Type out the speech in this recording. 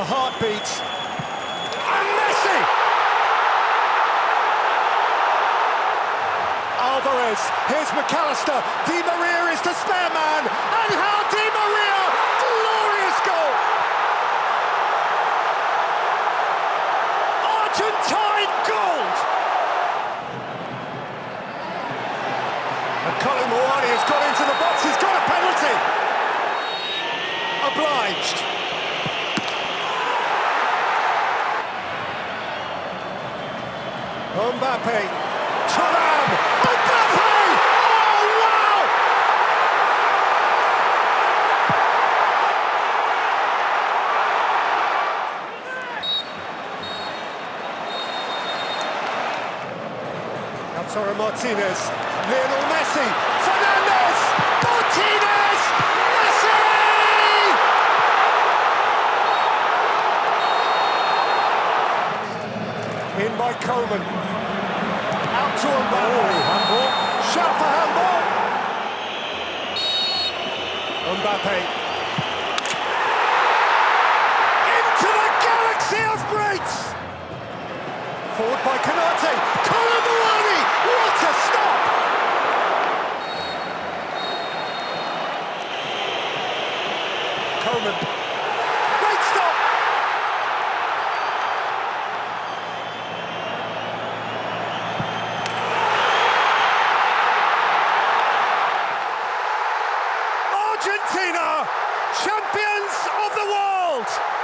a heartbeat. And Messi! Alvarez, here's Mac Allister, Di Maria is the spare man, and how Di Maria, glorious goal! Argentine gold! Mbappe, Thuram, Mbappe! Oh, wow! Lautaro Martinez, Lionel Messi, Fernandez, Martinez, Messi! In by Coman. Out to Mbappe. Oh, handball. Shout for handball. Mbappe. Into the galaxy of greats. Forward by Konate. Kolo Muani. What a stop. Coman Argentina, champions of the world!